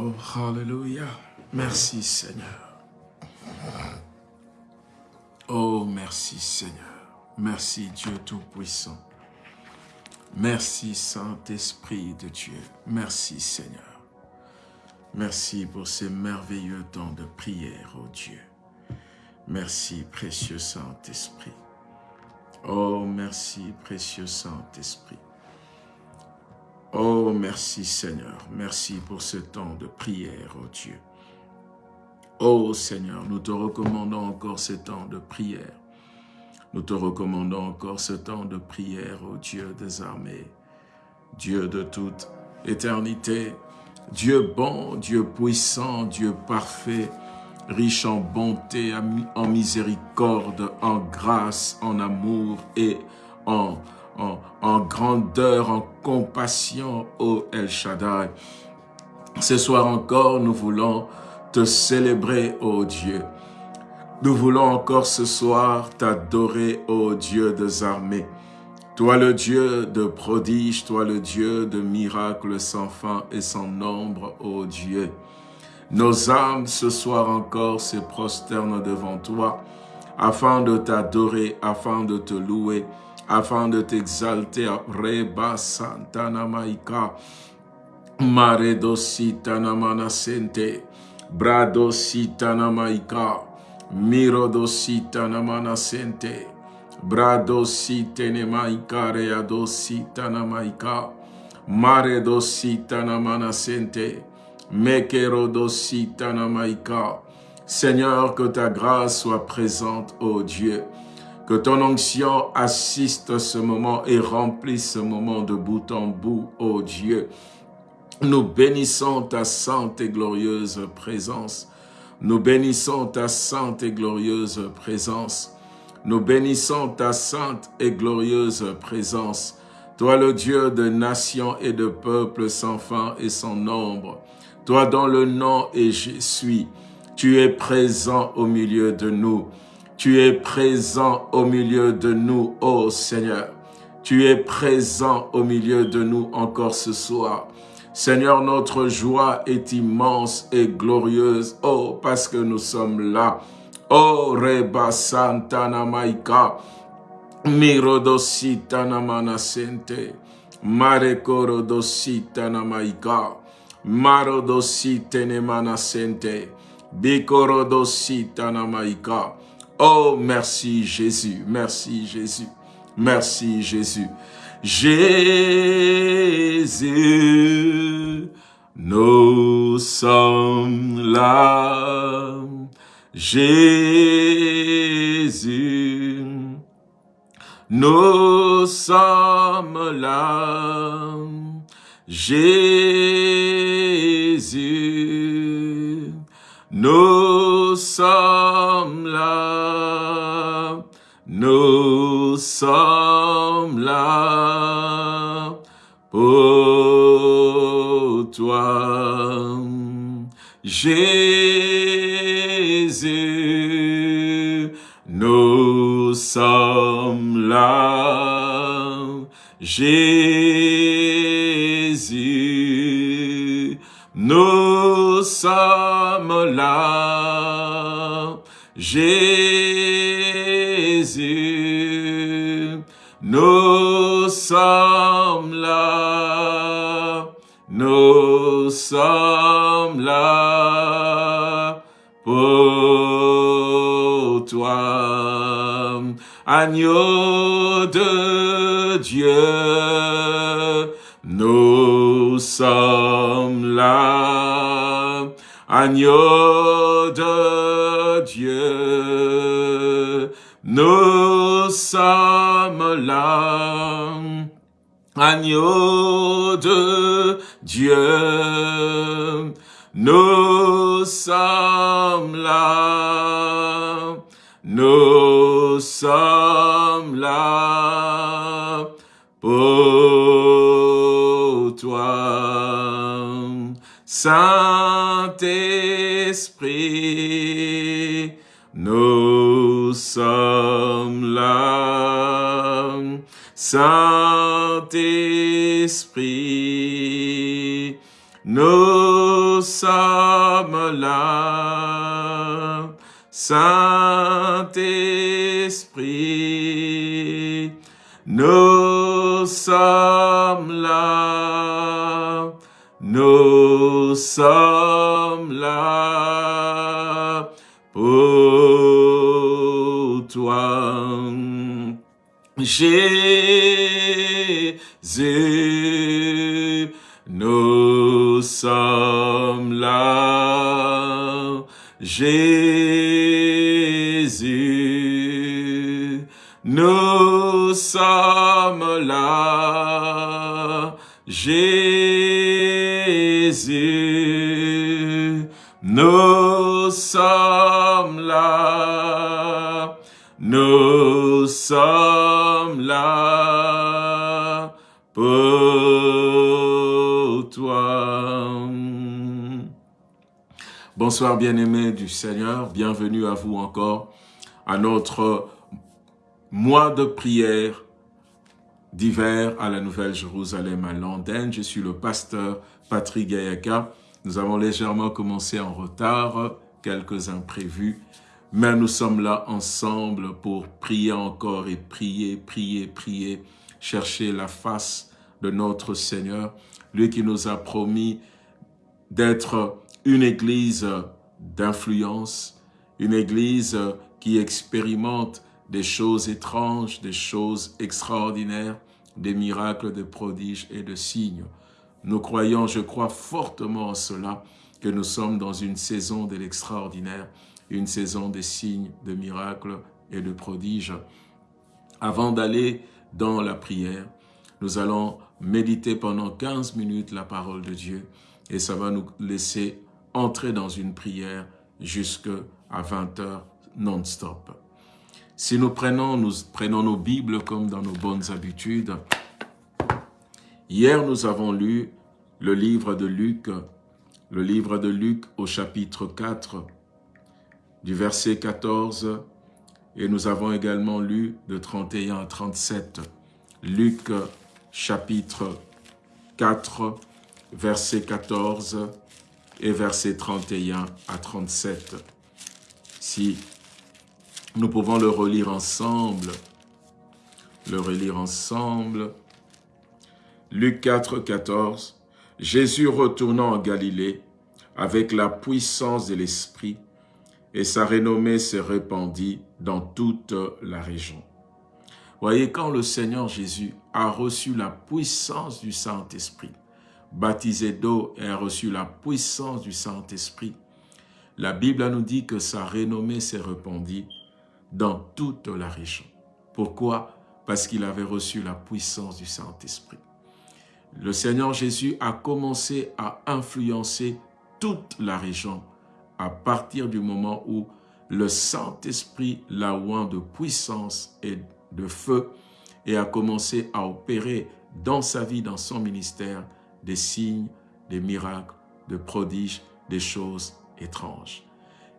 Oh, hallelujah. Merci Seigneur. Oh, merci Seigneur. Merci Dieu Tout-Puissant. Merci Saint-Esprit de Dieu. Merci Seigneur. Merci pour ces merveilleux temps de prière, oh Dieu. Merci, précieux Saint-Esprit. Oh, merci, précieux Saint-Esprit. Oh, merci Seigneur. Merci pour ce temps de prière, oh Dieu. Oh Seigneur, nous te recommandons encore ce temps de prière. Nous te recommandons encore ce temps de prière, ô Dieu des armées, Dieu de toute éternité, Dieu bon, Dieu puissant, Dieu parfait, riche en bonté, en miséricorde, en grâce, en amour et en, en, grandeur, en compassion, ô El Shaddai. Ce soir encore, nous voulons te célébrer, ô Dieu. Nous voulons encore ce soir t'adorer, ô Dieu des armées. Toi le Dieu de prodiges, toi le Dieu de miracles sans fin et sans nombre, ô Dieu. Nos âmes ce soir encore se prosternent devant toi, afin de t'adorer, afin de te louer, afin de t'exalter. Reba Santana Maika, Mare Dositana Manasente, Brado Sitana Maika, Miro dosita namana sente. Brado site ne maika rea dosita na maika. Mare dosita namana sente. Mekero dosita na maika. Seigneur, que ta grâce soit présente, ô Dieu. Que ton onction assiste ce moment et remplisse ce moment de bout en bout, ô Dieu. Nous bénissons ta sainte et glorieuse présence. Nous bénissons ta sainte et glorieuse présence. Nous bénissons ta sainte et glorieuse présence. Toi le Dieu de nations et de peuples sans fin et sans nombre. Toi dont le nom est Je suis. Tu es présent au milieu de nous. Tu es présent au milieu de nous, ô Seigneur. Tu es présent au milieu de nous encore ce soir. Seigneur, notre joie est immense et glorieuse. Oh, parce que nous sommes là. Oh, Reba Santana Maika. Mirodositana Manasente. Marekorodositana Maika. Marodositene Manasente. Bikorodositana Maika. Oh, merci Jésus, merci Jésus, merci Jésus. Jésus, nous sommes là. Jésus, nous sommes là. Jésus, nous sommes là. Nous sommes là pour toi. Jésus, nous sommes là. Jésus, Jésus, nous sommes là, nous sommes là pour toi. Agneau de Dieu, nous sommes là. Agneau Saint-Esprit, nous sommes là, Saint-Esprit, nous sommes là, nous sommes là pour toi. Jésus, sommes là. Jésus, nous sommes là. Jésus, nous sommes là. Nous sommes là Bonsoir bien-aimés du Seigneur, bienvenue à vous encore à notre mois de prière d'hiver à la Nouvelle-Jérusalem à Londres. Je suis le pasteur Patrick Gayaka. Nous avons légèrement commencé en retard, quelques imprévus, mais nous sommes là ensemble pour prier encore et prier, prier, prier, chercher la face de notre Seigneur, lui qui nous a promis d'être une église d'influence, une église qui expérimente des choses étranges, des choses extraordinaires, des miracles, des prodiges et de signes. Nous croyons, je crois fortement en cela, que nous sommes dans une saison de l'extraordinaire, une saison des signes, de miracles et de prodiges. Avant d'aller dans la prière, nous allons méditer pendant 15 minutes la parole de Dieu et ça va nous laisser entrer dans une prière jusqu'à 20 heures non-stop. Si nous prenons, nous prenons nos Bibles comme dans nos bonnes habitudes, hier nous avons lu le livre de Luc, le livre de Luc au chapitre 4, du verset 14, et nous avons également lu de 31 à 37. Luc chapitre 4, verset 14 et verset 31 à 37. Si nous pouvons le relire ensemble, le relire ensemble. Luc 4, 14. Jésus retournant en Galilée avec la puissance de l'Esprit, et sa renommée se répandit dans toute la région. Voyez, quand le Seigneur Jésus a reçu la puissance du Saint-Esprit, baptisé d'eau et a reçu la puissance du Saint-Esprit, la Bible nous dit que sa renommée s'est répandue dans toute la région. Pourquoi? Parce qu'il avait reçu la puissance du Saint-Esprit. Le Seigneur Jésus a commencé à influencer toute la région à partir du moment où le Saint-Esprit l'a oint de puissance et de feu et a commencé à opérer dans sa vie, dans son ministère, des signes, des miracles, des prodiges, des choses étranges.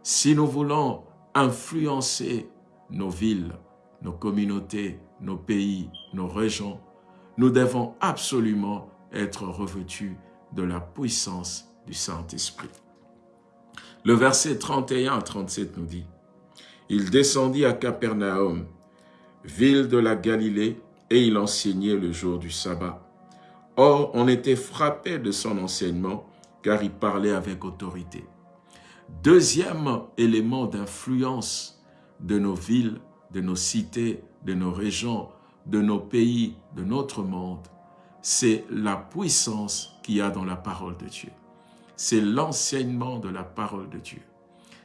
Si nous voulons influencer nos villes, nos communautés, nos pays, nos régions, nous devons absolument être revêtus de la puissance du Saint-Esprit. Le verset 31 à 37 nous dit, « Il descendit à Capernaum, ville de la Galilée, et il enseignait le jour du sabbat. Or, on était frappé de son enseignement, car il parlait avec autorité. Deuxième élément d'influence de nos villes, de nos cités, de nos régions, de nos pays, de notre monde, c'est la puissance qu'il y a dans la parole de Dieu. C'est l'enseignement de la parole de Dieu.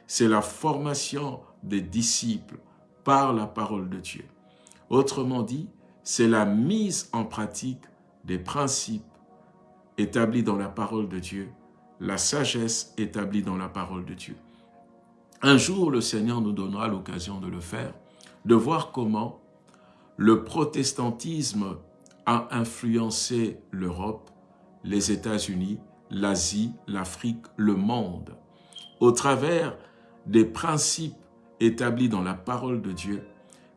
C'est la formation des disciples par la parole de Dieu. Autrement dit, c'est la mise en pratique des principes établis dans la parole de Dieu, la sagesse établie dans la parole de Dieu. Un jour, le Seigneur nous donnera l'occasion de le faire, de voir comment le protestantisme a influencé l'Europe, les États-Unis, l'Asie, l'Afrique, le monde, au travers des principes établis dans la parole de Dieu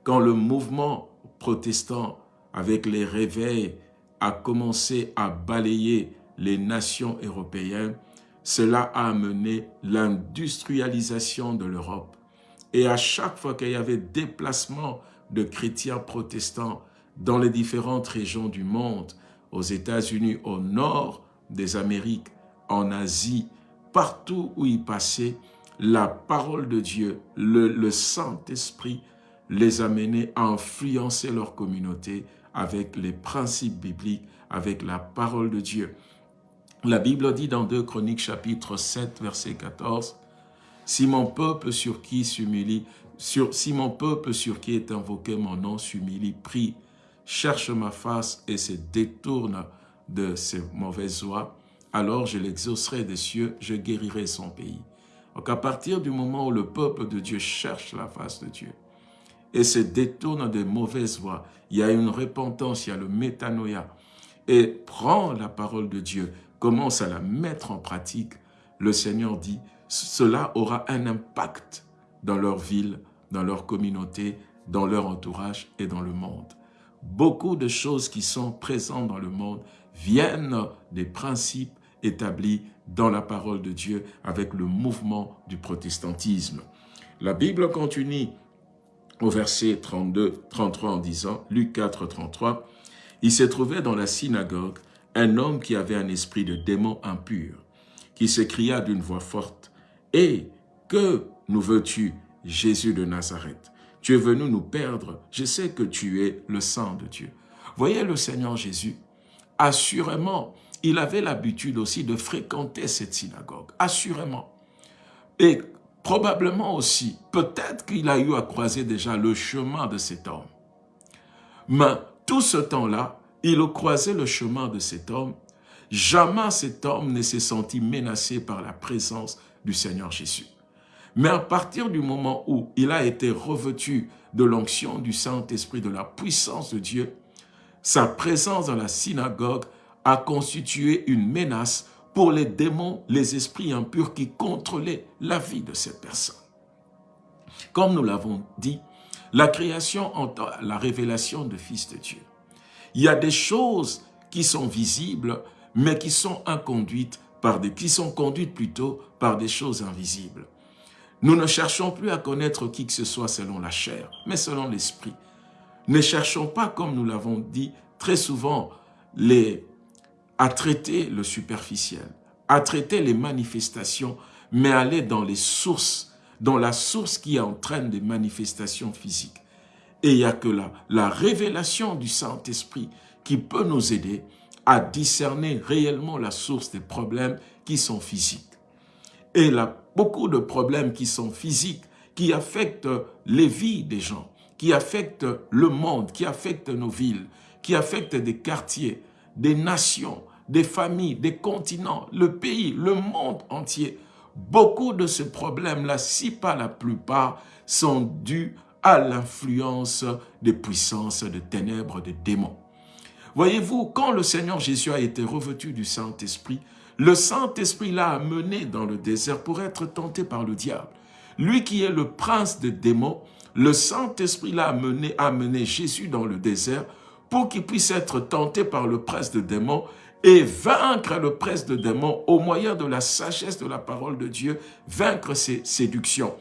quand le mouvement protestant, avec les réveils, a commencé à balayer les nations européennes, cela a amené l'industrialisation de l'Europe. Et à chaque fois qu'il y avait déplacement de chrétiens protestants dans les différentes régions du monde, aux États-Unis, au nord des Amériques, en Asie, partout où ils passaient, la parole de Dieu, le, Saint-Esprit les amenait à influencer leur communauté avec les principes bibliques, avec la parole de Dieu. La Bible dit dans 2 Chroniques chapitre 7 verset 14, « Si mon peuple sur qui est invoqué mon nom s'humilie, prie, cherche ma face et se détourne de ses mauvaises voies, alors je l'exaucerai des cieux, je guérirai son pays. » Donc à partir du moment où le peuple de Dieu cherche la face de Dieu et se détourne des mauvaises voies, il y a une repentance, il y a le métanoïa, et prend la parole de Dieu, commence à la mettre en pratique, le Seigneur dit, cela aura un impact dans leur ville, dans leur communauté, dans leur entourage et dans le monde. Beaucoup de choses qui sont présentes dans le monde viennent des principes établis dans la parole de Dieu avec le mouvement du protestantisme. La Bible continue au verset 32, 33 en disant, Luc 4, 33, « Il s'est trouvé dans la synagogue un homme qui avait un esprit de démon impur, qui s'écria d'une voix forte, « Et que nous veux-tu, Jésus de Nazareth? Tu es venu nous perdre, je sais que tu es le sang de Dieu. » Voyez le Seigneur Jésus, assurément, il avait l'habitude aussi de fréquenter cette synagogue, assurément. Et probablement aussi, peut-être qu'il a eu à croiser déjà le chemin de cet homme. Mais tout ce temps-là, il croisait le chemin de cet homme. Jamais cet homme ne s'est senti menacé par la présence du Seigneur Jésus. Mais à partir du moment où il a été revêtu de l'onction du Saint-Esprit, de la puissance de Dieu, sa présence dans la synagogue a constitué une menace pour les démons, les esprits impurs qui contrôlaient la vie de cette personne. Comme nous l'avons dit, la création entend la révélation de Fils de Dieu. Il y a des choses qui sont visibles, mais qui sont inconduites par des, qui sont conduites plutôt par des choses invisibles. Nous ne cherchons plus à connaître qui que ce soit selon la chair, mais selon l'esprit. Ne cherchons pas, comme nous l'avons dit très souvent, les, à traiter le superficiel, à traiter les manifestations, mais aller dans les sources, dans la source qui entraîne des manifestations physiques. Et il n'y a que là, la révélation du Saint-Esprit qui peut nous aider à discerner réellement la source des problèmes qui sont physiques. Et a beaucoup de problèmes qui sont physiques, qui affectent les vies des gens, qui affectent le monde, qui affectent nos villes, qui affectent des quartiers, des nations, des familles, des continents, le pays, le monde entier. Beaucoup de ces problèmes-là, si pas la plupart, sont dus à l'influence des puissances de ténèbres, des démons. Voyez-vous, quand le Seigneur Jésus a été revêtu du Saint-Esprit, le Saint-Esprit l'a amené dans le désert pour être tenté par le diable. Lui qui est le prince des démons, le Saint-Esprit l'a amené, amené Jésus dans le désert pour qu'il puisse être tenté par le prince des démons et vaincre le prince des démons au moyen de la sagesse de la parole de Dieu, vaincre ses séductions.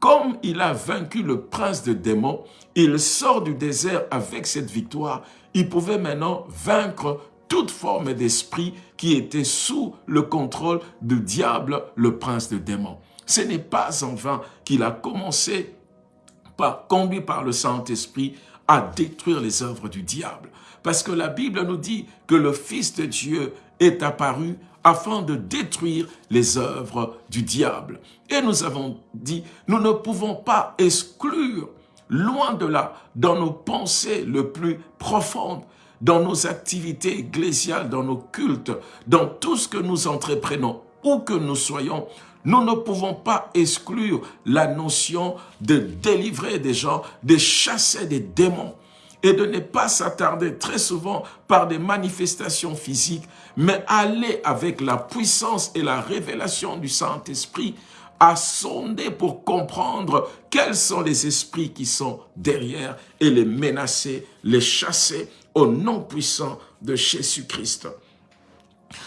Comme il a vaincu le prince de démons, il sort du désert avec cette victoire. Il pouvait maintenant vaincre toute forme d'esprit qui était sous le contrôle du diable, le prince de démons. Ce n'est pas en vain qu'il a commencé, par, conduit par le Saint-Esprit, à détruire les œuvres du diable. Parce que la Bible nous dit que le Fils de Dieu est apparu afin de détruire les œuvres du diable. Et nous avons dit, nous ne pouvons pas exclure, loin de là, dans nos pensées le plus profondes, dans nos activités ecclésiales, dans nos cultes, dans tout ce que nous entreprenons, où que nous soyons, nous ne pouvons pas exclure la notion de délivrer des gens, de chasser des démons et de ne pas s'attarder très souvent par des manifestations physiques, mais aller avec la puissance et la révélation du Saint-Esprit à sonder pour comprendre quels sont les esprits qui sont derrière et les menacer, les chasser au nom puissant de Jésus-Christ.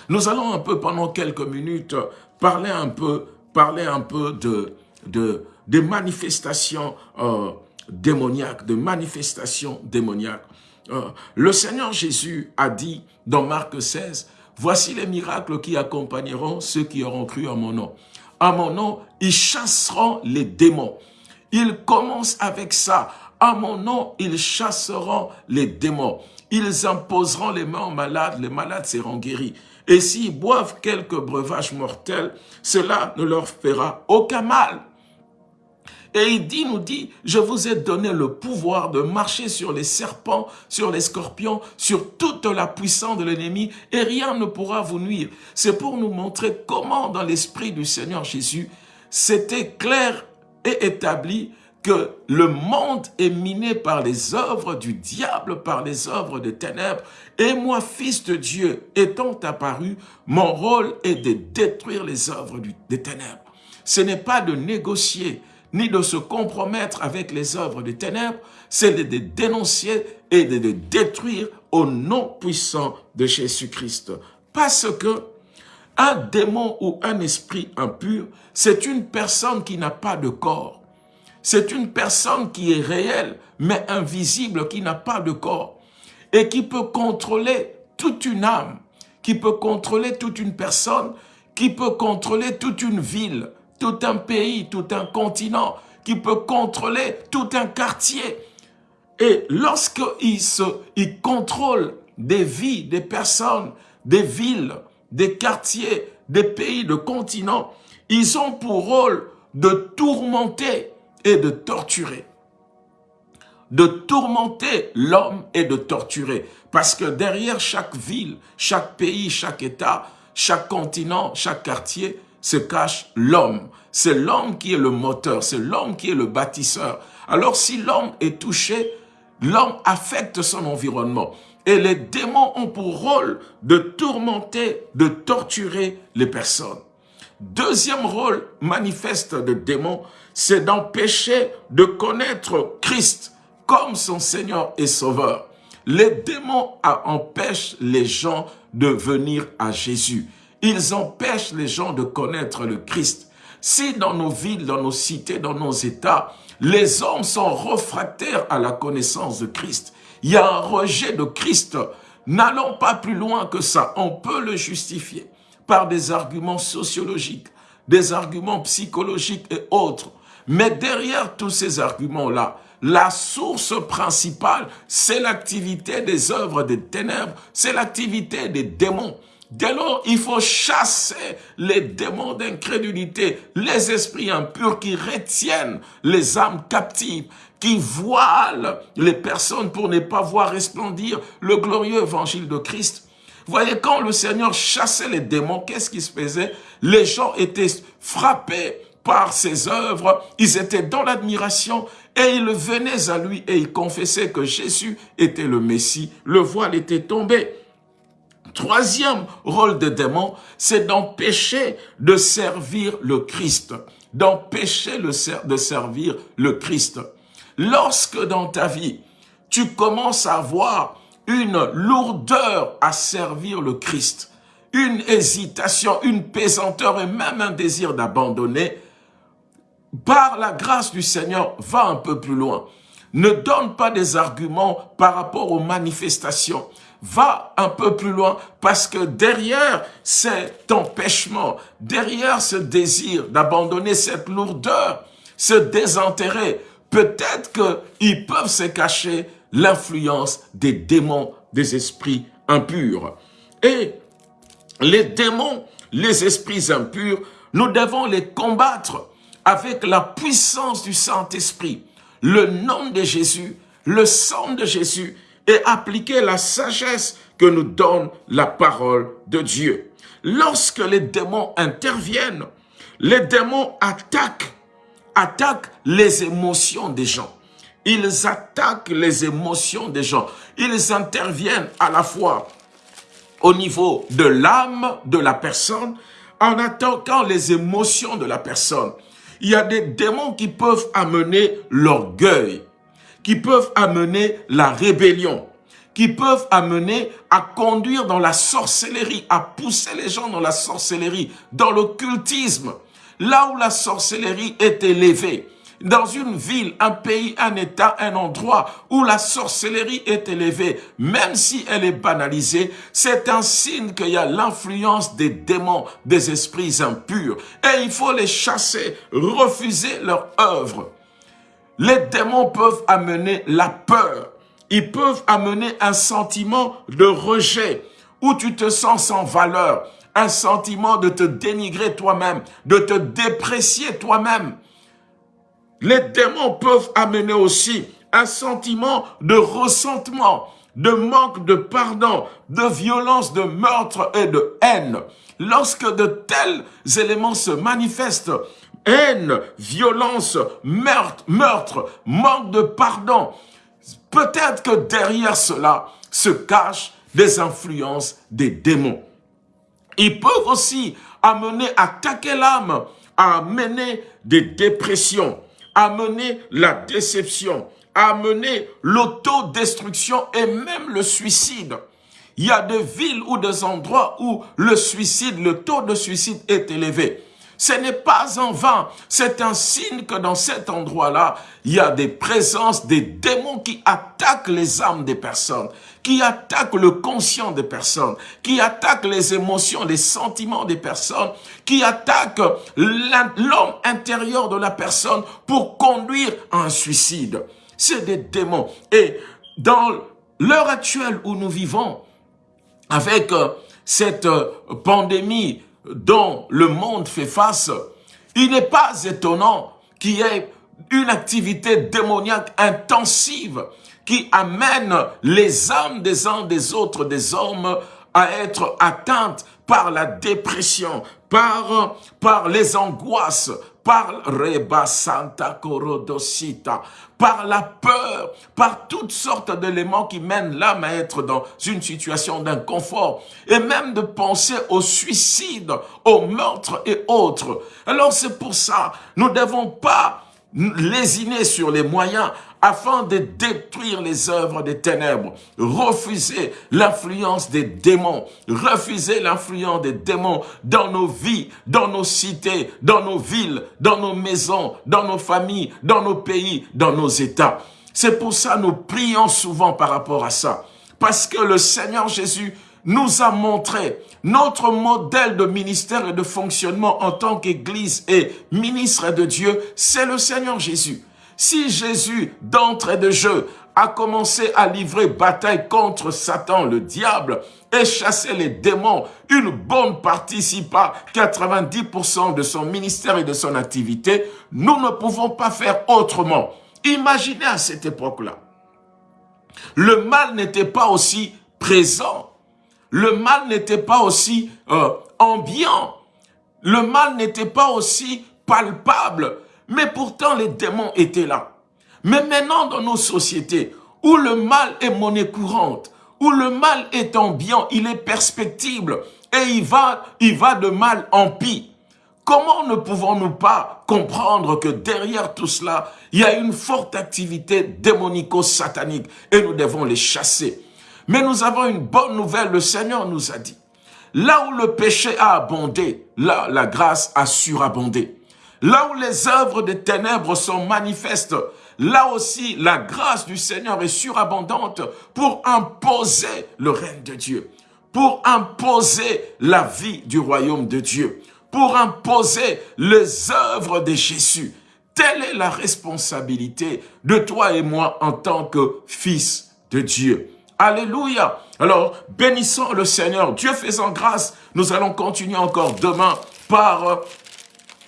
Nous allons un peu, pendant quelques minutes, parler un peu, parler un peu de, de, des manifestations euh, démoniaques, de manifestations démoniaques. Euh, le Seigneur Jésus a dit dans Marc 16, « Voici les miracles qui accompagneront ceux qui auront cru en mon nom. À mon nom, ils chasseront les démons. » Il commence avec ça. À mon nom, ils chasseront les démons. Ils imposeront les mains aux malades, les malades seront guéris. Et s'ils boivent quelques breuvages mortels, cela ne leur fera aucun mal. Et il dit, nous dit, je vous ai donné le pouvoir de marcher sur les serpents, sur les scorpions, sur toute la puissance de l'ennemi, et rien ne pourra vous nuire. C'est pour nous montrer comment dans l'esprit du Seigneur Jésus, c'était clair et établi que le monde est miné par les œuvres du diable, par les œuvres des ténèbres. Et moi, fils de Dieu, étant apparu, mon rôle est de détruire les œuvres des ténèbres. Ce n'est pas de négocier, ni de se compromettre avec les œuvres des ténèbres, c'est de les dénoncer et de les détruire au nom puissant de Jésus-Christ. Parce que un démon ou un esprit impur, c'est une personne qui n'a pas de corps. C'est une personne qui est réelle, mais invisible, qui n'a pas de corps. Et qui peut contrôler toute une âme, qui peut contrôler toute une personne, qui peut contrôler toute une ville, tout un pays, tout un continent, qui peut contrôler tout un quartier. Et lorsqu'il il contrôle des vies, des personnes, des villes, des quartiers, des pays, de continents, ils ont pour rôle de tourmenter et de torturer. De tourmenter l'homme et de torturer. Parce que derrière chaque ville, chaque pays, chaque État, chaque continent, chaque quartier, se cache l'homme. C'est l'homme qui est le moteur, c'est l'homme qui est le bâtisseur. Alors si l'homme est touché, l'homme affecte son environnement. Et les démons ont pour rôle de tourmenter, de torturer les personnes. Deuxième rôle manifeste de démons, c'est d'empêcher de connaître Christ comme son Seigneur et Sauveur. Les démons empêchent les gens de venir à Jésus. Ils empêchent les gens de connaître le Christ. Si dans nos villes, dans nos cités, dans nos États, les hommes sont refractaires à la connaissance de Christ, il y a un rejet de Christ, n'allons pas plus loin que ça. On peut le justifier par des arguments sociologiques, des arguments psychologiques et autres. Mais derrière tous ces arguments-là, la source principale, c'est l'activité des œuvres des ténèbres, c'est l'activité des démons. Dès lors, il faut chasser les démons d'incrédulité, les esprits impurs qui retiennent les âmes captives, qui voilent les personnes pour ne pas voir resplendir le glorieux évangile de Christ. Voyez, quand le Seigneur chassait les démons, qu'est-ce qui se faisait? Les gens étaient frappés par ses œuvres, ils étaient dans l'admiration et ils venaient à lui et ils confessaient que Jésus était le Messie. Le voile était tombé. Troisième rôle des démons, c'est d'empêcher de servir le Christ. D'empêcher de servir le Christ. Lorsque dans ta vie, tu commences à avoir une lourdeur à servir le Christ, une hésitation, une pesanteur et même un désir d'abandonner, par la grâce du Seigneur, va un peu plus loin. Ne donne pas des arguments par rapport aux manifestations. Va un peu plus loin parce que derrière cet empêchement, derrière ce désir d'abandonner cette lourdeur, ce désintérêt, peut-être qu'ils peuvent se cacher l'influence des démons, des esprits impurs. Et les démons, les esprits impurs, nous devons les combattre avec la puissance du Saint-Esprit, le nom de Jésus, le sang de Jésus, et appliquer la sagesse que nous donne la parole de Dieu. Lorsque les démons interviennent, les démons attaquent, attaquent les émotions des gens. Ils attaquent les émotions des gens. Ils interviennent à la fois au niveau de l'âme de la personne, en attaquant les émotions de la personne. Il y a des démons qui peuvent amener l'orgueil, qui peuvent amener la rébellion, qui peuvent amener à conduire dans la sorcellerie, à pousser les gens dans la sorcellerie, dans l'occultisme. Là où la sorcellerie est élevée, dans une ville, un pays, un état, un endroit où la sorcellerie est élevée, même si elle est banalisée, c'est un signe qu'il y a l'influence des démons, des esprits impurs. Et il faut les chasser, refuser leur œuvre. Les démons peuvent amener la peur. Ils peuvent amener un sentiment de rejet où tu te sens sans valeur, un sentiment de te dénigrer toi-même, de te déprécier toi-même. Les démons peuvent amener aussi un sentiment de ressentement, de manque de pardon, de violence, de meurtre et de haine. Lorsque de tels éléments se manifestent, haine, violence, meurtre, manque de pardon, peut-être que derrière cela se cachent des influences des démons. Ils peuvent aussi amener, attaquer l'âme, amener des dépressions, amener la déception, amener l'autodestruction et même le suicide. Il y a des villes ou des endroits où le suicide, le taux de suicide est élevé. Ce n'est pas en vain, c'est un signe que dans cet endroit-là, il y a des présences, des démons qui attaquent les âmes des personnes, qui attaquent le conscient des personnes, qui attaquent les émotions, les sentiments des personnes, qui attaquent l'homme intérieur de la personne pour conduire à un suicide. C'est des démons. Et dans l'heure actuelle où nous vivons, avec euh, cette euh, pandémie dont le monde fait face, il n'est pas étonnant qu'il y ait une activité démoniaque intensive qui amène les âmes des uns des autres, des hommes, à être atteintes par la dépression, par, par les angoisses, par Reba Santa Corodosita, par la peur, par toutes sortes d'éléments qui mènent l'âme à être dans une situation d'inconfort, et même de penser au suicide, au meurtre et autres. Alors c'est pour ça, nous ne devons pas lésiner sur les moyens afin de détruire les œuvres des ténèbres, refuser l'influence des démons, refuser l'influence des démons dans nos vies, dans nos cités, dans nos villes, dans nos maisons, dans nos familles, dans nos pays, dans nos États. C'est pour ça que nous prions souvent par rapport à ça. Parce que le Seigneur Jésus nous a montré notre modèle de ministère et de fonctionnement en tant qu'Église et ministre de Dieu, c'est le Seigneur Jésus. Si Jésus, d'entrée de jeu, a commencé à livrer bataille contre Satan, le diable, et chasser les démons, une bonne partie, si pas 90% de son ministère et de son activité, nous ne pouvons pas faire autrement. Imaginez à cette époque-là. Le mal n'était pas aussi présent. Le mal n'était pas aussi euh, ambiant. Le mal n'était pas aussi palpable mais pourtant les démons étaient là. Mais maintenant dans nos sociétés, où le mal est monnaie courante, où le mal est ambiant, il est perspectible, et il va, il va de mal en pis. Comment ne pouvons-nous pas comprendre que derrière tout cela, il y a une forte activité démonico-satanique et nous devons les chasser. Mais nous avons une bonne nouvelle, le Seigneur nous a dit, là où le péché a abondé, là la grâce a surabondé. Là où les œuvres des ténèbres sont manifestes, là aussi la grâce du Seigneur est surabondante pour imposer le règne de Dieu, pour imposer la vie du royaume de Dieu, pour imposer les œuvres de Jésus. Telle est la responsabilité de toi et moi en tant que fils de Dieu. Alléluia. Alors, bénissons le Seigneur. Dieu faisant grâce, nous allons continuer encore demain par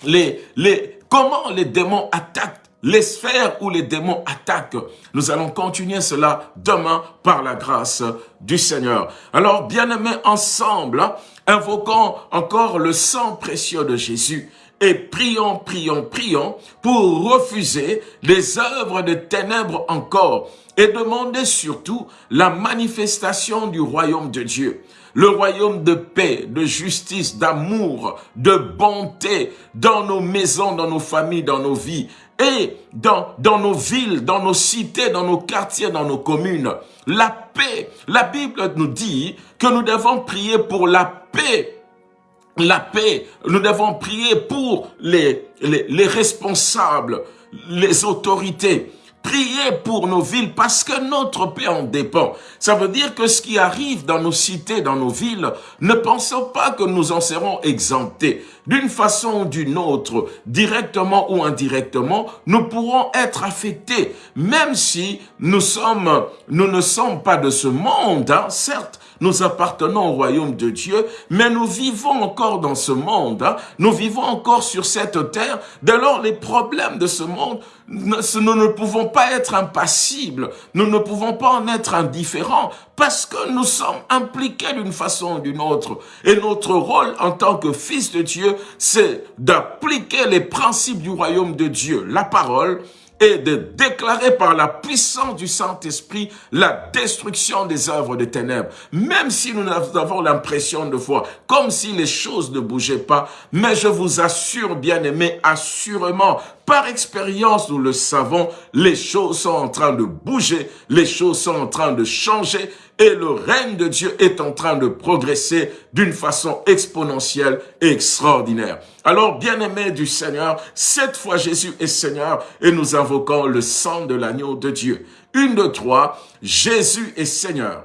les, les, comment les démons attaquent les sphères où les démons attaquent. Nous allons continuer cela demain par la grâce du Seigneur. Alors, bien-aimés, ensemble, invoquons encore le sang précieux de Jésus et prions, prions, prions pour refuser les œuvres de ténèbres encore et demander surtout la manifestation du royaume de Dieu. Le royaume de paix, de justice, d'amour, de bonté dans nos maisons, dans nos familles, dans nos vies et dans, nos villes, dans nos cités, dans nos quartiers, dans nos communes. La paix. La Bible nous dit que nous devons prier pour la paix la paix, nous devons prier pour les responsables, les autorités. Priez pour nos villes parce que notre paix en dépend. Ça veut dire que ce qui arrive dans nos cités, dans nos villes, ne pensons pas que nous en serons exemptés. D'une façon ou d'une autre, directement ou indirectement, nous pourrons être affectés, même si nous sommes, nous ne sommes pas de ce monde, hein, certes, nous appartenons au royaume de Dieu, mais nous vivons encore dans ce monde, hein. nous vivons encore sur cette terre, dès lors les problèmes de ce monde, nous ne pouvons pas être impassibles, nous ne pouvons pas en être indifférents, parce que nous sommes impliqués d'une façon ou d'une autre. Et notre rôle en tant que fils de Dieu, c'est d'appliquer les principes du royaume de Dieu, la parole, et de déclarer par la puissance du Saint-Esprit la destruction des œuvres des ténèbres. Même si nous avons l'impression de voir comme si les choses ne bougeaient pas, mais je vous assure, bien-aimés, assurément, par expérience, nous le savons, les choses sont en train de bouger, les choses sont en train de changer et le règne de Dieu est en train de progresser d'une façon exponentielle et extraordinaire. Alors, bien-aimés du Seigneur, cette fois Jésus est Seigneur et nous invoquons le sang de l'agneau de Dieu. Une, de trois, Jésus est Seigneur.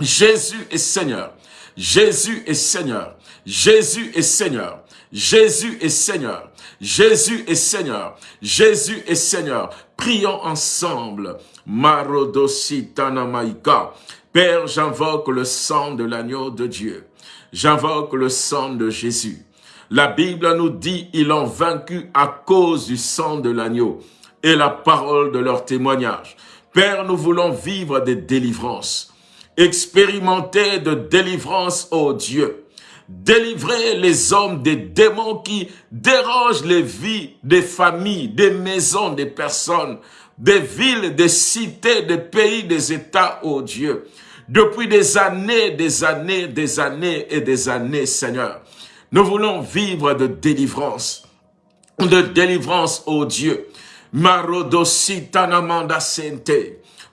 Jésus est Seigneur. Jésus est Seigneur. Jésus est Seigneur. Jésus est Seigneur. Jésus est Seigneur. Jésus est Seigneur. Prions ensemble. Marodositanamaika. Père, j'invoque le sang de l'agneau de Dieu. J'invoque le sang de Jésus. La Bible nous dit, ils l'ont vaincu à cause du sang de l'agneau et la parole de leur témoignage. Père, nous voulons vivre des délivrances, expérimenter de délivrance, ô Dieu. Délivrer les hommes des démons qui dérangent les vies des familles, des maisons, des personnes, des villes, des cités, des pays, des États, ô Dieu. Depuis des années, des années, des années et des années, Seigneur. Nous voulons vivre de délivrance, de délivrance, ô Dieu. Marodositanamanda sente,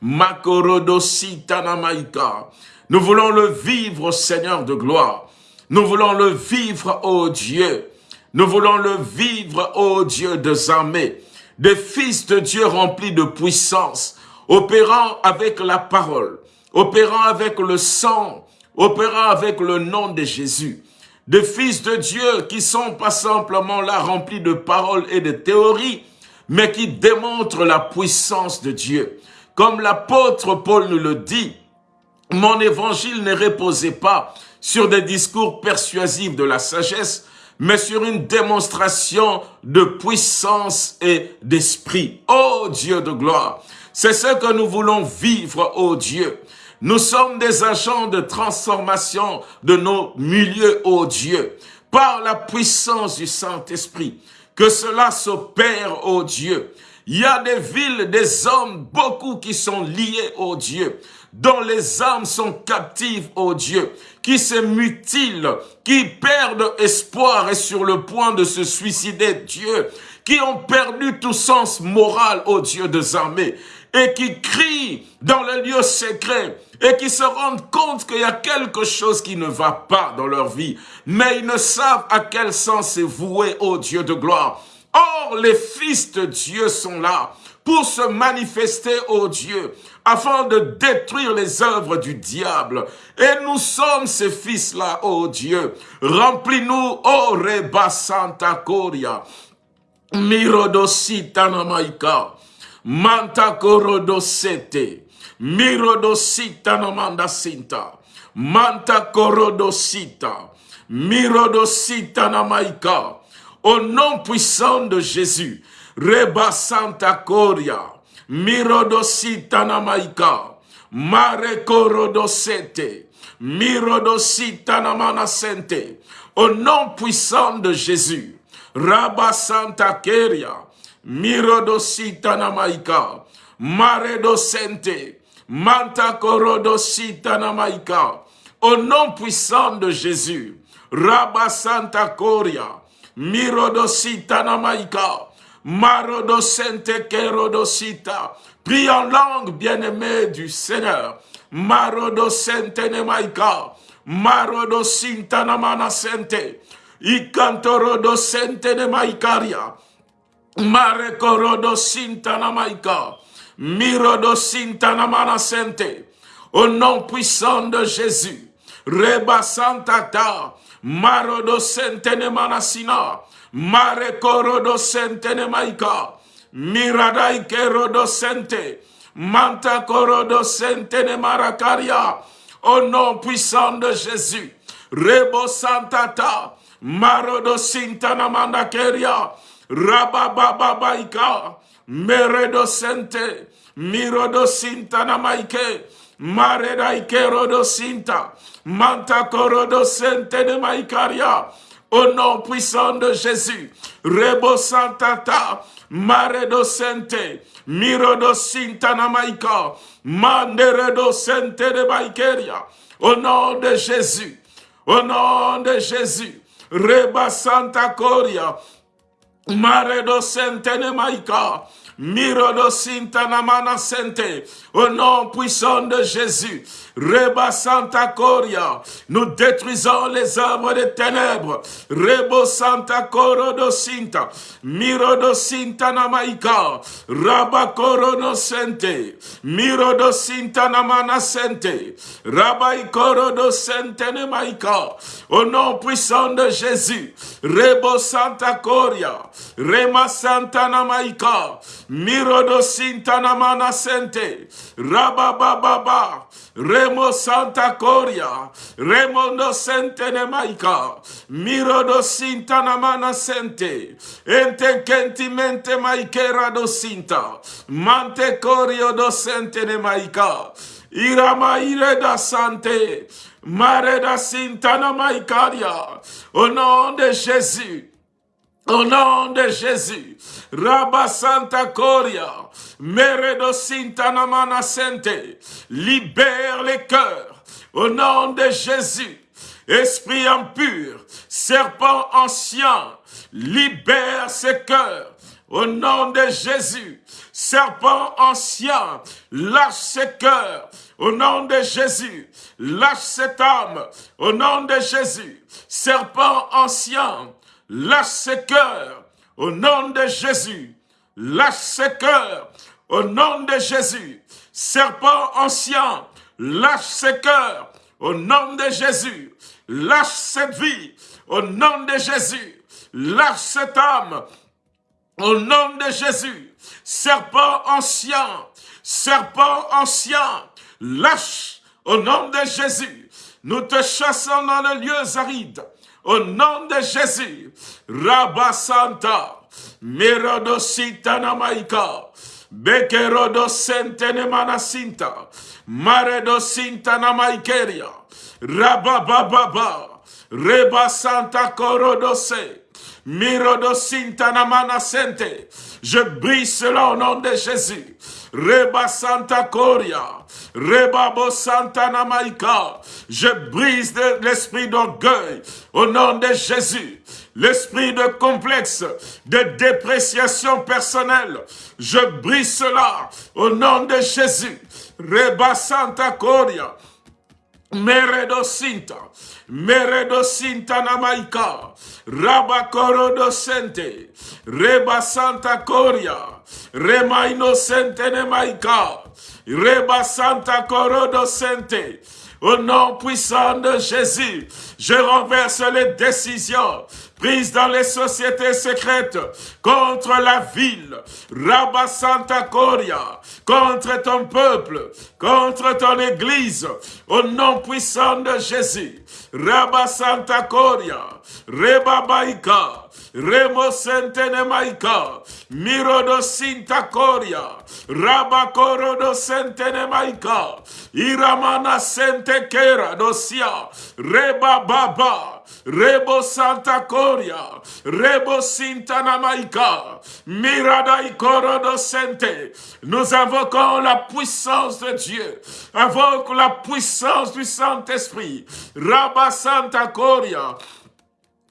Makorodositanamaika. Nous voulons le vivre, Seigneur de gloire. Nous voulons le vivre, ô Dieu. Nous voulons le vivre, ô Dieu de armées, des fils de Dieu remplis de puissance, opérant avec la parole, opérant avec le sang, opérant avec le nom de Jésus de fils de Dieu qui sont pas simplement là remplis de paroles et de théories, mais qui démontrent la puissance de Dieu. Comme l'apôtre Paul nous le dit, mon évangile ne reposait pas sur des discours persuasifs de la sagesse, mais sur une démonstration de puissance et d'esprit. Ô Dieu de gloire, c'est ce que nous voulons vivre, ô Dieu. Nous sommes des agents de transformation de nos milieux, ô Dieu, par la puissance du Saint-Esprit. Que cela s'opère, ô Dieu. Il y a des villes, des hommes, beaucoup qui sont liés, ô Dieu, dont les âmes sont captives, ô Dieu, qui se mutilent, qui perdent espoir et sur le point de se suicider, Dieu, qui ont perdu tout sens moral, ô Dieu des armées et qui crient dans le lieu secret et qui se rendent compte qu'il y a quelque chose qui ne va pas dans leur vie, mais ils ne savent à quel sens c'est voué, ô Dieu de gloire. Or, les fils de Dieu sont là pour se manifester, ô Dieu, afin de détruire les œuvres du diable. Et nous sommes ces fils-là, ô Dieu. Remplis-nous, ô Reba Santa Coria, Mirodosita Namaika, Manta korodosete. Mirodosita namanda sinta. Manta korodosita. Mirodosita namaika. Au nom puissant de Jésus. Reba Santa Coria. Mirodosita namaika. Mare korodosete. Mirodosita namanasente. Au nom puissant de Jésus. Rabba Santa Keria. Mirodosita namaika. Maredosente. Manta korodosita namaika. Au nom puissant de Jésus, Rabba Santa Coria, Mirodosita Namaika, Marodosente Kerodosita, prie en langue bien-aimée du Seigneur, Marodosente Nemaika, Marodosinta Namana Sente, Ikantorodosente Nemaikaria, Marekorodosinta Namaika, Mirodosinta Namana Sente, au nom puissant de Jésus, Reba Santata, Marodo Sentene Manasina, Mare Korodo Sentene Maika, Miradai Kerodo Sente, Manta Korodo Sentene Marakaria, au nom puissant de Jésus, Rebo Santata, Marodo Sintana Mandakeria, Rabababaika, Meredo Sente, Mirodo Sintana Maike, Mareda Ikerodo Sinta, Manta Korodo Sente de Maikaria, au nom puissant de Jésus, Rebo Santata, Maredo Sente, Mirodo Sinta Namaika, Manderedo Sente de Maikeria, au nom de Jésus, au nom de Jésus, Reba Santa Coria, Maredo Sente de Maika, Mirodo Sintanamana Sente, au nom puissant de Jésus, Reba Santa Coria, nous détruisons les œuvres des ténèbres, Rebo Santa Corodo Sinta, Mirodo Sintanamaika, Rabba Corono Sente, Mirodo Sintanamana Sente, Rabba Corodo Sente Nemaika, au nom puissant de Jésus, Rebo Santa Coria, Rema Santa Namaika, Mirodo Sintanamana Sente, Rabababa, Remo Santa Coria, Remondo Sente Nemaika, Mirodo Sintanamana Sente, Entekentimente Maikera do Sinta, Mante Corio do Sente Nemaika, Irama da Sante, Mare da Sintana Maikaria, au nom de Jésus, au nom de Jésus, Rabba Santa Coria, Meredo Sintanamana Sente, libère les cœurs au nom de Jésus. Esprit impur, serpent ancien, libère ces cœurs au nom de Jésus. Serpent ancien, lâche ses cœurs au nom de Jésus. Lâche cette âme au nom de Jésus. Serpent ancien, lâche ses cœurs au nom de Jésus. Lâche ses cœurs au nom de Jésus. Serpent ancien, lâche ses cœurs au nom de Jésus. Lâche cette vie au nom de Jésus. Lâche cette âme au nom de Jésus. Serpent ancien, serpent ancien, lâche au nom de Jésus. Nous te chassons dans les lieux arides. Au nom de Jésus. Rabasanta. Merodosita namaika. Bekerodo sentene manasinta. Maredo sinta namaikeria. Rabababa. Reba santa korodose. Mirodo sinta namanasente. Je brise cela au nom de Jésus. Reba Santa Coria, Reba Santa Namaika. Je brise l'esprit d'orgueil au nom de Jésus. L'esprit de complexe, de dépréciation personnelle. Je brise cela au nom de Jésus. Reba Santa Coria, Meredo Sinta, Meredo Sinta Namaika, Rabakoro docente, Reba Santa Coria, Rema Innocente Nemaika, Reba Santa Coro docente, au nom puissant de Jésus, je renverse les décisions prises dans les sociétés secrètes contre la ville, Rabba Santa Coria, contre ton peuple, contre ton église, au nom puissant de Jésus, Rabba Santa Coria, Reba Baika, Remo Sentene Maika, Mirodo Sinta Coria, Rabba Corodo Sentene Maika, Iramana Sente Kera Dosia, Reba Baba, Rebo Santa Coria, Rebo Sintana Maika, Miradai Sente. Nous invoquons la puissance de Dieu. Invoque la puissance du Saint-Esprit. Rabba Santa Coria,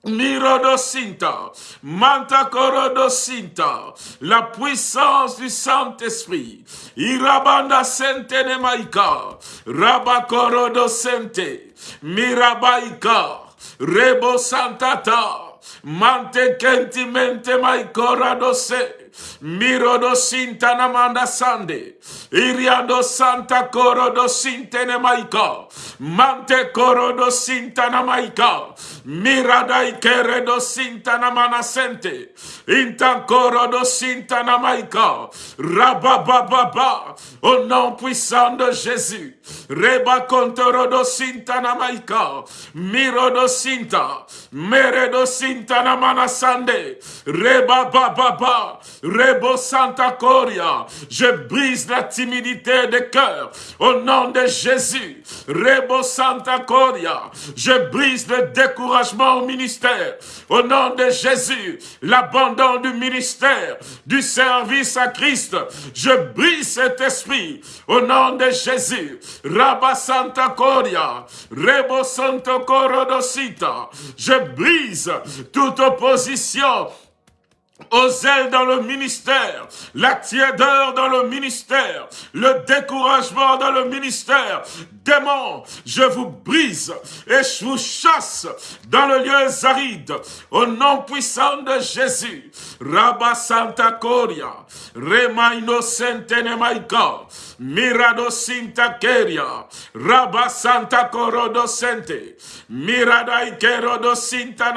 Mirodosinta, Mantakorodosinta, la puissance du Saint-Esprit. Irabanda sente ne maika, Rabakorodosente, Mirabaika, Rebo Santata, Mante Kentimente Maikoradose, Mirodo Sinta Namanda Sande, Iriado Santa Corodo Sintene Maika, Mante Corodo Sinta Namaika, Miradai Keredo Sinta Namana Sente, Inta Corodo Sinta Namaika, Rabababa, au nom puissant de Jésus, Reba Contorodo Sinta Namaika, Mirodo Sinta, Meredo Sinta Namana Sande, Reba Baba, Rebo Santa Coria, je brise la timidité des cœurs au nom de Jésus. Rebo Santa Coria, je brise le découragement au ministère au nom de Jésus. L'abandon du ministère, du service à Christ, je brise cet esprit au nom de Jésus. Rabba Santa Coria, Rebo Santo Corodosita, je brise toute opposition aux ailes dans le ministère, la tiédeur dans le ministère, le découragement dans le ministère. Démons, je vous brise et je vous chasse dans le lieu aride, au nom puissant de Jésus. Rabba Santa Coria, Rema Innocente Nemaika, Mirado Sinta Keria, Rabba Santa Corodo Sente, Mirada Ikerodo Sinta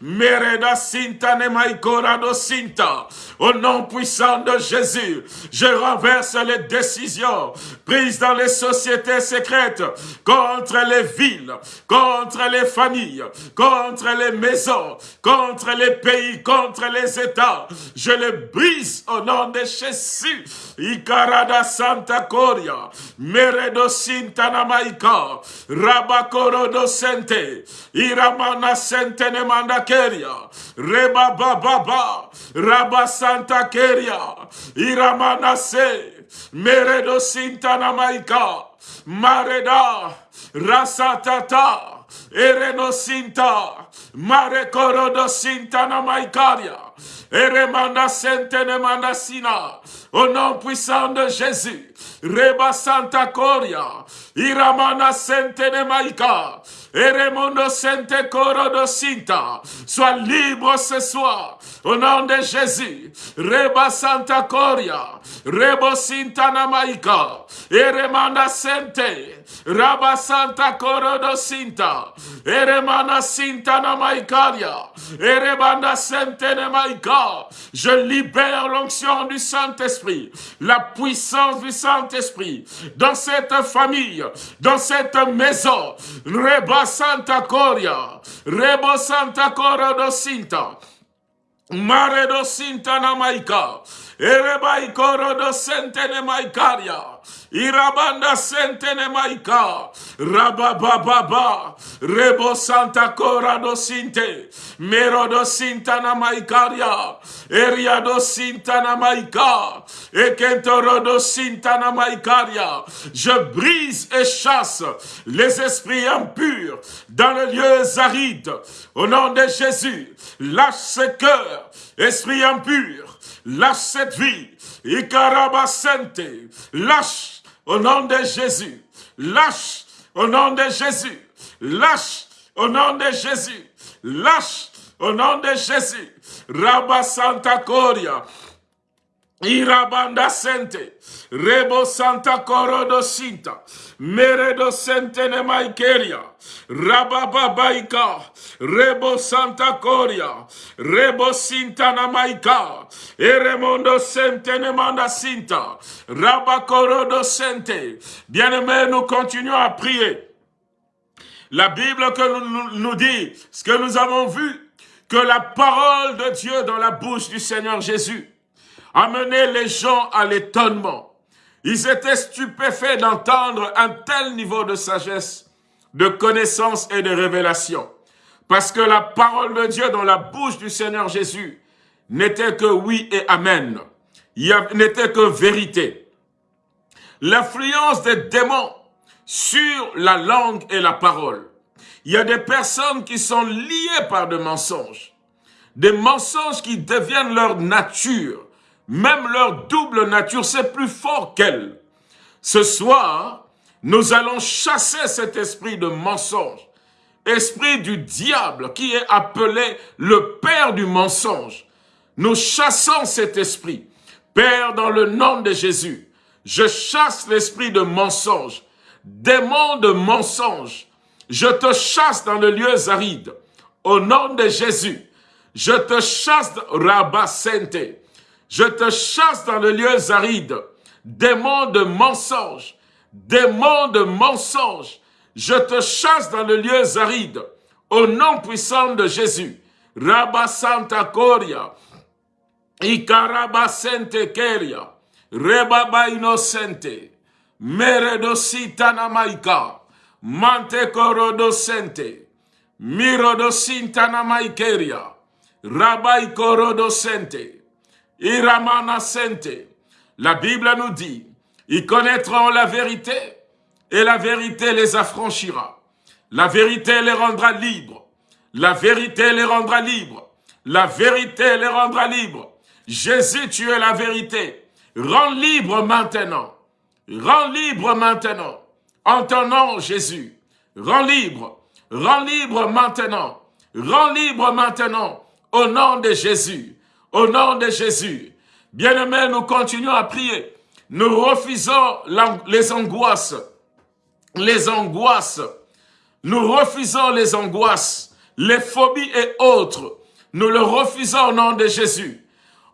Mereda Sinta Nemaikora Sinta. Au nom puissant de Jésus, je renverse les décisions prises dans les sociétés secrètes contre les villes, contre les familles, contre les maisons, contre les pays, contre les États. Je les brise au nom de Jésus. Ikarada Santa Coria, Meredo Sinta Namaika, Rabakoro Sente, Iramana Sente Nemanda Reba Baba, Rabba Santa Keria, Iramanase, Meredo Sintana Maika, Mareda, Rasatata, Ereno Sinta, Mare Corodo Sintana Maikaria, Eremanda Sentene Mandasina, au nom puissant de Jésus, Reba Santa Coria, Iramana Sentene Maika, Eremondo Sente Corodo Sinta, sois libre ce soir, au nom de Jésus, Reba Santa Coria, Rebo Sintana Maika, Eremanda Sente, Raba Santa Corodo Sinta, Eremana Sintana Maikaria, Erebanda Sentene Maika, je libère l'onction du Saint-Esprit, la puissance du Saint-Esprit. Dans cette famille, dans cette maison. Reba Santa Coria, Rebo Santa Cora do Sinta, Mare do Sinta Namaika, Erebai Coro do Sentene Irabanda sentene maika. Rabababa. Rebo santa cora do sinte. Mero do sintana maikaria. Eria do sintana maika. Ekentoro do sintana maikaria. Je brise et chasse les esprits impurs dans le lieu aride. Au nom de Jésus, lâche ce cœur, esprit impur. Lâche cette vie. Ikarabasente. Lâche au nom de Jésus. Lâche au nom de Jésus. Lâche au nom de Jésus. Lâche au nom de Jésus. Rabba Santa Coria. Irabanda Sente. Rebo Santa Corodo Sinta. Meredo Sente Maikeria. Rabababaika, Rebo Santa Coria, Rebo Sinta Namaika, Eremondo Sente Nemanda Sinta, Rabakorodo Sente. Bien-aimés, nous continuons à prier. La Bible que nous, nous dit, ce que nous avons vu, que la parole de Dieu dans la bouche du Seigneur Jésus amenait les gens à l'étonnement. Ils étaient stupéfaits d'entendre un tel niveau de sagesse de connaissance et de révélation. Parce que la parole de Dieu dans la bouche du Seigneur Jésus n'était que oui et amen. N'était que vérité. L'influence des démons sur la langue et la parole. Il y a des personnes qui sont liées par des mensonges. Des mensonges qui deviennent leur nature. Même leur double nature, c'est plus fort qu'elle. Ce soir, nous allons chasser cet esprit de mensonge. Esprit du diable qui est appelé le père du mensonge. Nous chassons cet esprit. Père, dans le nom de Jésus, je chasse l'esprit de mensonge, démon de mensonge. Je te chasse dans le lieu aride. Au nom de Jésus, je te chasse, Rabat Je te chasse dans le lieu aride. Démon de mensonge, démon de mensonge. Je te chasse dans le lieu aride. Au nom puissant de Jésus. Rabba Santa Coria. Ikaraba Sente Keria. Rebaba Innocente, Meredosita Namaika, Mante Korodosente, Mirodosita Namaikeria, Rabai La Bible nous dit, ils connaîtront la vérité et la vérité les affranchira. La vérité les rendra libres. La vérité les rendra libres. La vérité les rendra libres. Jésus, tu es la vérité. Rends libre maintenant. Rends libre maintenant. En ton nom, Jésus. Rends libre. Rends libre maintenant. Rends libre maintenant. Au nom de Jésus. Au nom de Jésus. Bien-aimés, nous continuons à prier. Nous refusons les angoisses. Les angoisses. Nous refusons les angoisses, les phobies et autres. Nous le refusons au nom de Jésus.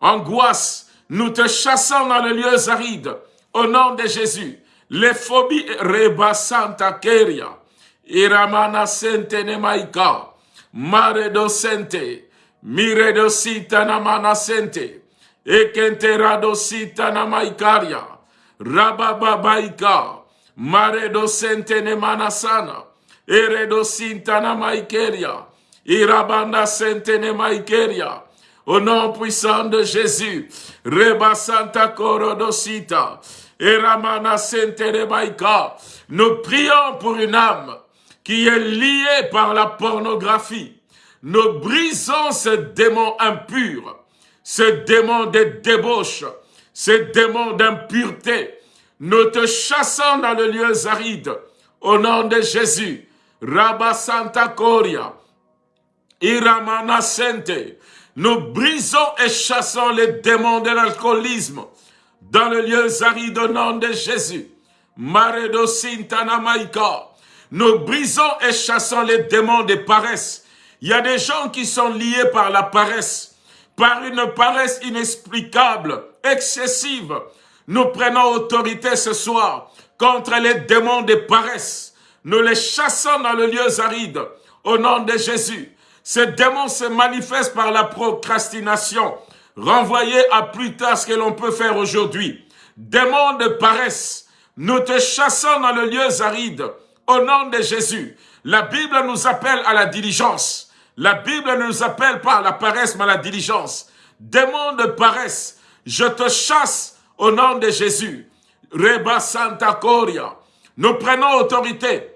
Angoisse, nous te chassons dans les lieux arides. Au nom de Jésus. Les phobies reba santa keria. Iramana sente nemaika. Mare do sente. Mire do sita namana sente. Ekentera do sita namaikaria. Rabababaika. Mare do sente nemana sana. Ere do sinta namaikeria. Irabanda sente nemaikeria. Au nom puissant de Jésus. Reba Santa Korodosita. Eramana Rebaika. Nous prions pour une âme qui est liée par la pornographie. Nous brisons ce démon impur, ce démon de débauche, ce démon d'impureté. Nous te chassons dans le lieu aride. Au nom de Jésus. Rabba Santa Coria. Iramana Sente. Nous brisons et chassons les démons de l'alcoolisme dans le lieu aride au nom de Jésus. Maredo Maika. Nous brisons et chassons les démons de paresse. Il y a des gens qui sont liés par la paresse, par une paresse inexplicable, excessive. Nous prenons autorité ce soir contre les démons de paresse. Nous les chassons dans le lieu aride au nom de Jésus. Ce démon se manifeste par la procrastination, renvoyé à plus tard ce que l'on peut faire aujourd'hui. Démon de paresse, nous te chassons dans le lieu aride, au nom de Jésus. La Bible nous appelle à la diligence. La Bible nous appelle pas à la paresse, mais à la diligence. Démon de paresse, je te chasse au nom de Jésus. Reba Santa Coria. Nous prenons autorité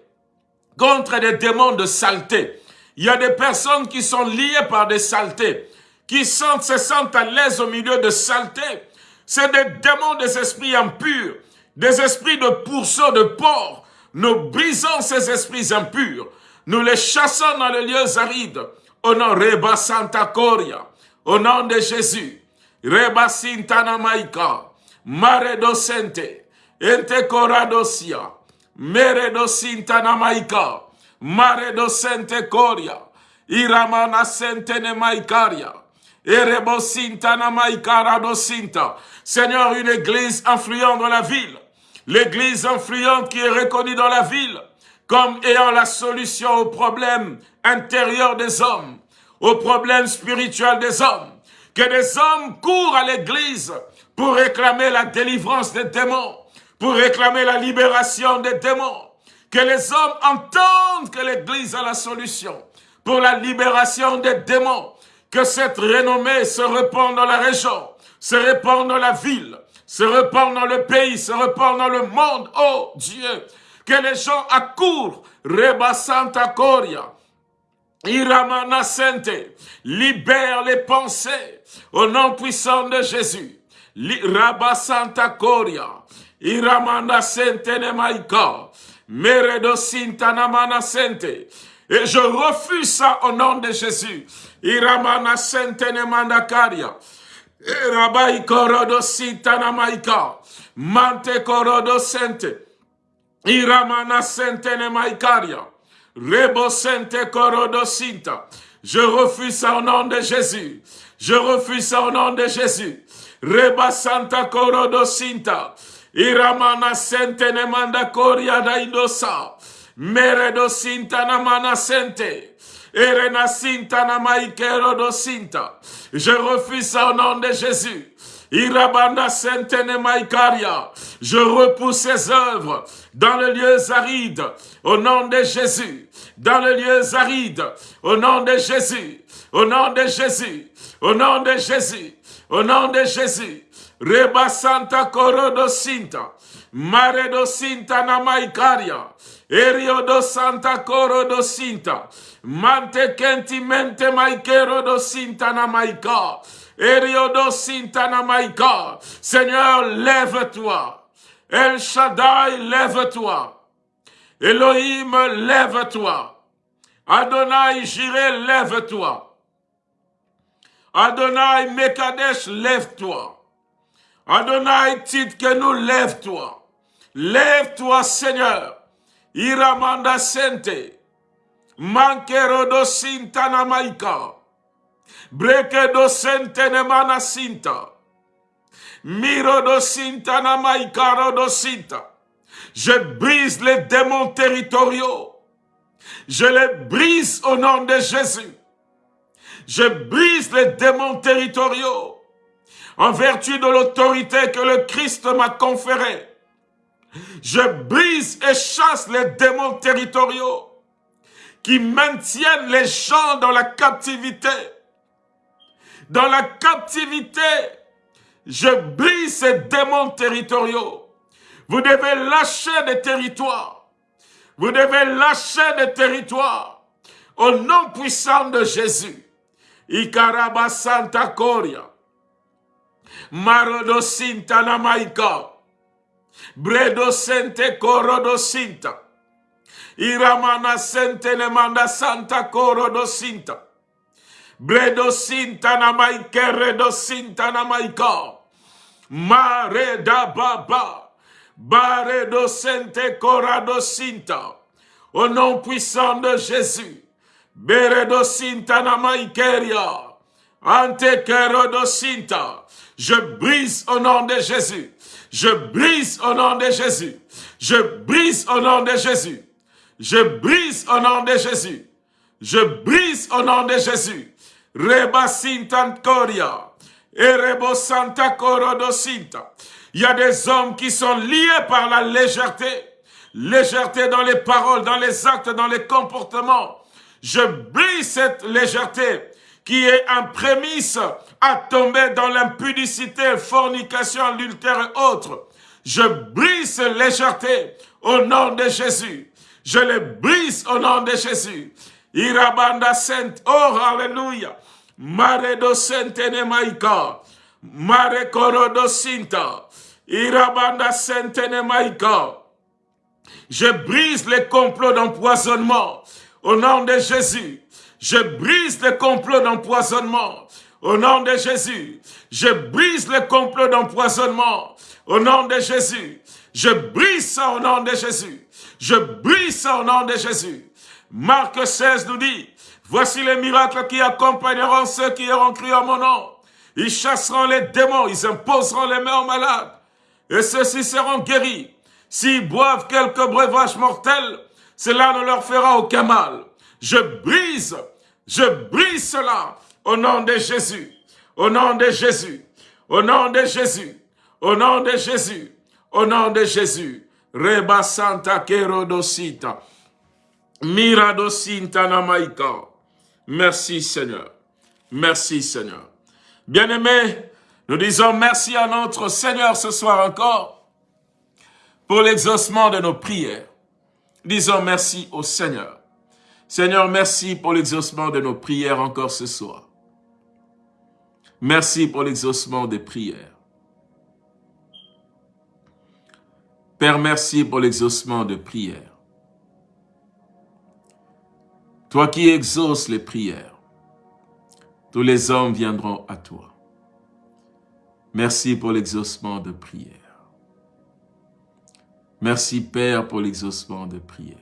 contre des démons de saleté, il y a des personnes qui sont liées par des saletés, qui sentent, se sentent à l'aise au milieu de saletés. C'est des démons des esprits impurs, des esprits de pourceaux, de porc. Nous brisons ces esprits impurs. Nous les chassons dans les lieux arides. Au nom Reba Santa Coria. Au nom de Jésus. Reba Sintana Maika. Mare docente. Ente Coradosia. Mere Sintana Maika. Mare docente coria. Iramana sentene maikaria. Erebosintana maikara dosinta. Seigneur, une église influente dans la ville. L'église influente qui est reconnue dans la ville comme ayant la solution aux problèmes intérieurs des hommes, aux problèmes spirituels des hommes. Que des hommes courent à l'église pour réclamer la délivrance des démons, pour réclamer la libération des démons, que les hommes entendent que l'Église a la solution pour la libération des démons. Que cette renommée se répande dans la région, se répande dans la ville, se répande dans le pays, se répande dans le monde. Oh Dieu, que les gens accourent. Reba Santa Coria. Iramana Sente, libère les pensées au nom puissant de Jésus. Rabba Santa Coria, Iramana Sente Nemaika, Meredo Sintanamana Sente. Et je refuse ça au nom de Jésus. Iramana Sente Nemandakaria. Korodo Sintanamaika. Mante Korodo Sente. Iramana Sente Nemaikaria. Rebo Sente Korodo Sinta. Je refuse ça au nom de Jésus. Je refuse au nom de Jésus. Reba Santa Korodo Sinta. Iramana Sente Nemanda Koria Daidosa. Meredo Sinta Namana Sente. Erena Sinta Namaikero do Sinta. Je refuse ça au nom de Jésus. Irabanda Sentene Maikaria. Je repousse ses œuvres dans le lieu aride au nom de Jésus. Dans le lieu aride au nom de Jésus. Au nom de Jésus. Au nom de Jésus. Au nom de Jésus. Reba Santa Corodo Sinta. Mare do Sinta Namaikaria. Erio do Santa Corodo Sinta. Mante Kentimente Maikero do Sinta Namaika. Eriodo Sintana Maika. Seigneur, lève-toi. El Shaddai, lève-toi. Elohim, lève-toi. Adonai, Jireh, lève-toi. Adonai, Mekadesh, lève-toi. Adonai, nous lève-toi. Lève-toi, Seigneur. Iramanda Sente. Mankerodo Sintana. Breke do sentene mana sinta. Miro do sinta na maikaro do sinta. Je brise les démons territoriaux. Je les brise au nom de Jésus. Je brise les démons territoriaux en vertu de l'autorité que le Christ m'a conférée. Je brise et chasse les démons territoriaux qui maintiennent les gens dans la captivité dans la captivité. Je brise ces démons territoriaux. Vous devez lâcher des territoires. Vous devez lâcher des territoires. Au nom puissant de Jésus. Ikaraba Santa Coria. Marodo Sinta Namaika. Bredo Sente Corodo Sinta. Iramana Sente Nemanda Santa Corodo Sinta. Bredo sintana maike, do sintana maika. Mare da baba. Bare do sente corado. Au nom puissant de Jésus. Beredo sintana maikeria. Ante do sinta. Je brise au nom de Jésus. Je brise au nom de Jésus. Je brise au nom de Jésus. Je brise au nom de Jésus. Je brise au nom de Jésus. Reba Coria. Erebo Santa Sinta. Il y a des hommes qui sont liés par la légèreté. Légèreté dans les paroles, dans les actes, dans les comportements. Je brise cette légèreté qui est un prémisse à tomber dans l'impudicité, fornication, adultère et autres. Je brise cette légèreté au nom de Jésus. Je les brise au nom de Jésus. Irabanda Sainte, oh Alléluia. Mare. Mare. Irabanda Maika. Je brise les complots d'empoisonnement au nom de Jésus. Je brise les complots d'empoisonnement au nom de Jésus. Je brise les complots d'empoisonnement au nom de Jésus. Je brise ça au nom de Jésus. Je brise ça au nom de Jésus. Marc 16 nous dit, voici les miracles qui accompagneront ceux qui auront cru à mon nom. Ils chasseront les démons, ils imposeront les mains aux malades, et ceux-ci seront guéris. S'ils boivent quelques breuvages mortels, cela ne leur fera aucun mal. Je brise, je brise cela au nom de Jésus, au nom de Jésus, au nom de Jésus, au nom de Jésus, au nom de Jésus. Reba Santa Kerodosita. Maika. Merci Seigneur. Merci Seigneur. Bien-aimés, nous disons merci à notre Seigneur ce soir encore pour l'exaucement de nos prières. Disons merci au Seigneur. Seigneur, merci pour l'exaucement de nos prières encore ce soir. Merci pour l'exaucement des prières. Père, merci pour l'exaucement de prières. Toi qui exauces les prières, tous les hommes viendront à toi. Merci pour l'exaucement de prières. Merci Père pour l'exaucement de prières.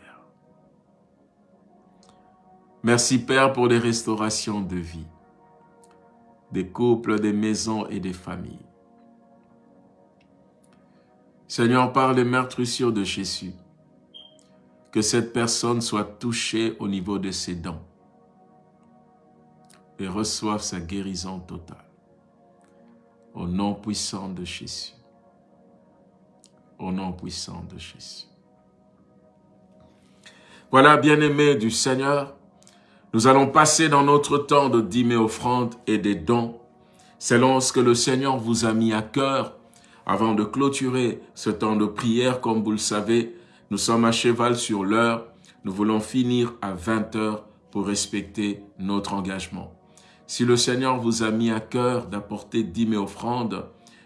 Merci Père pour les restaurations de vie, des couples, des maisons et des familles. Seigneur, par les meurtrissures de Jésus, que cette personne soit touchée au niveau de ses dents et reçoive sa guérison totale. Au nom puissant de Jésus. Au nom puissant de Jésus. Voilà, bien-aimés du Seigneur, nous allons passer dans notre temps de dîmes et offrandes et des dons, selon ce que le Seigneur vous a mis à cœur avant de clôturer ce temps de prière, comme vous le savez, nous sommes à cheval sur l'heure. Nous voulons finir à 20 heures pour respecter notre engagement. Si le Seigneur vous a mis à cœur d'apporter dîmes et offrandes,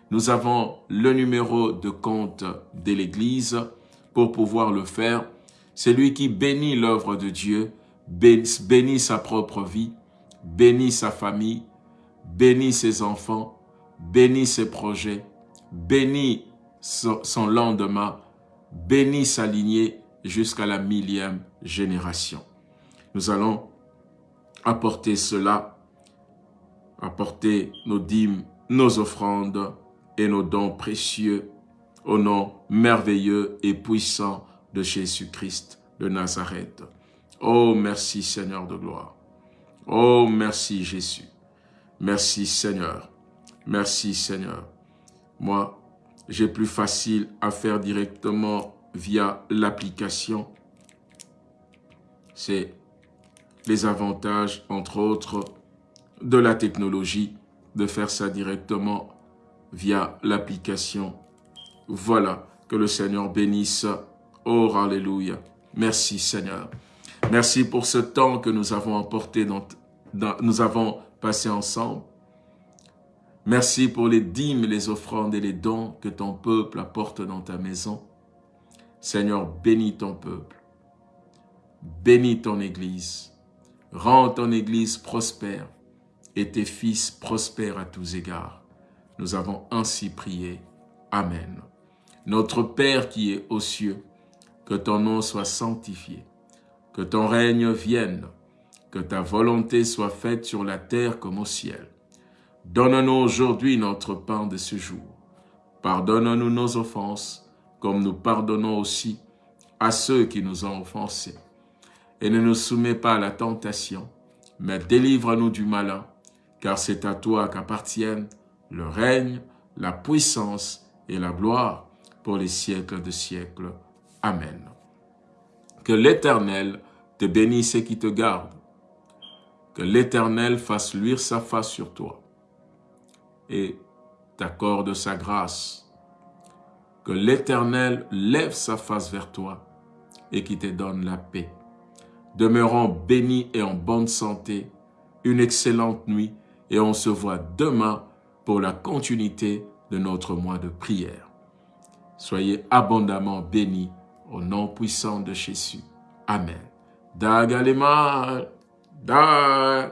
nous avons le numéro de compte de l'Église pour pouvoir le faire. Celui qui bénit l'œuvre de Dieu, bénit sa propre vie, bénit sa famille, bénit ses enfants, bénit ses projets, bénit son lendemain, bénit sa lignée jusqu'à la millième génération. Nous allons apporter cela, apporter nos dîmes, nos offrandes et nos dons précieux au nom merveilleux et puissant de Jésus-Christ de Nazareth. Oh, merci Seigneur de gloire. Oh, merci Jésus. Merci Seigneur. Merci Seigneur. Moi, j'ai plus facile à faire directement via l'application. C'est les avantages, entre autres, de la technologie, de faire ça directement via l'application. Voilà, que le Seigneur bénisse. Oh, Alléluia. Merci Seigneur. Merci pour ce temps que nous avons emporté, dans, nous avons passé ensemble. Merci pour les dîmes, les offrandes et les dons que ton peuple apporte dans ta maison. Seigneur, bénis ton peuple. Bénis ton Église. Rends ton Église prospère et tes fils prospèrent à tous égards. Nous avons ainsi prié. Amen. Notre Père qui es aux cieux, que ton nom soit sanctifié, que ton règne vienne, que ta volonté soit faite sur la terre comme au ciel. Donne-nous aujourd'hui notre pain de ce jour. Pardonne-nous nos offenses, comme nous pardonnons aussi à ceux qui nous ont offensés. Et ne nous soumets pas à la tentation, mais délivre-nous du malin, car c'est à toi qu'appartiennent le règne, la puissance et la gloire pour les siècles de siècles. Amen. Que l'Éternel te bénisse et qui te garde. Que l'Éternel fasse luire sa face sur toi et t'accorde sa grâce. Que l'Éternel lève sa face vers toi et qui te donne la paix. Demeurons bénis et en bonne santé, une excellente nuit et on se voit demain pour la continuité de notre mois de prière. Soyez abondamment bénis au nom puissant de Jésus. Amen. Dagalema, da